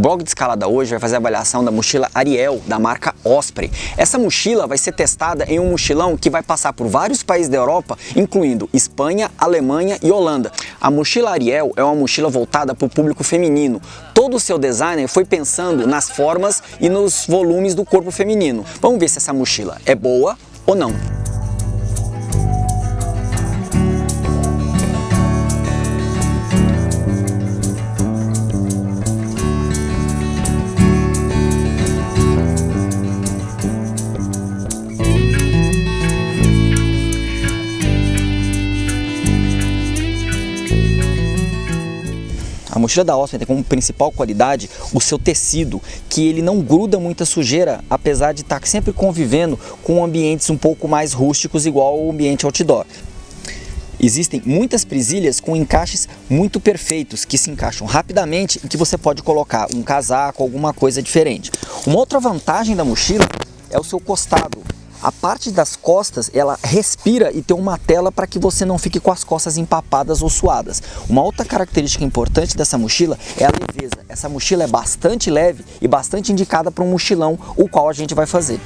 blog de escalada hoje vai fazer a avaliação da mochila Ariel, da marca Osprey. Essa mochila vai ser testada em um mochilão que vai passar por vários países da Europa, incluindo Espanha, Alemanha e Holanda. A mochila Ariel é uma mochila voltada para o público feminino. Todo o seu design foi pensando nas formas e nos volumes do corpo feminino. Vamos ver se essa mochila é boa ou não. A mochila da Osprey tem como principal qualidade o seu tecido, que ele não gruda muita sujeira, apesar de estar sempre convivendo com ambientes um pouco mais rústicos, igual o ambiente outdoor. Existem muitas presilhas com encaixes muito perfeitos, que se encaixam rapidamente e que você pode colocar um casaco, alguma coisa diferente. Uma outra vantagem da mochila é o seu costado. A parte das costas, ela respira e tem uma tela para que você não fique com as costas empapadas ou suadas. Uma outra característica importante dessa mochila é a leveza. Essa mochila é bastante leve e bastante indicada para um mochilão, o qual a gente vai fazer.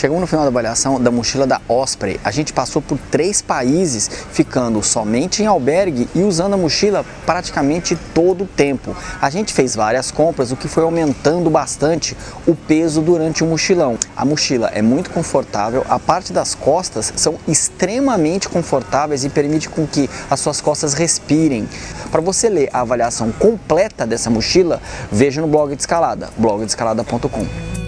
Chegamos no final da avaliação da mochila da Osprey. A gente passou por três países, ficando somente em albergue e usando a mochila praticamente todo o tempo. A gente fez várias compras, o que foi aumentando bastante o peso durante o mochilão. A mochila é muito confortável, a parte das costas são extremamente confortáveis e permite com que as suas costas respirem. Para você ler a avaliação completa dessa mochila, veja no blog de escalada, blogdescalada.com.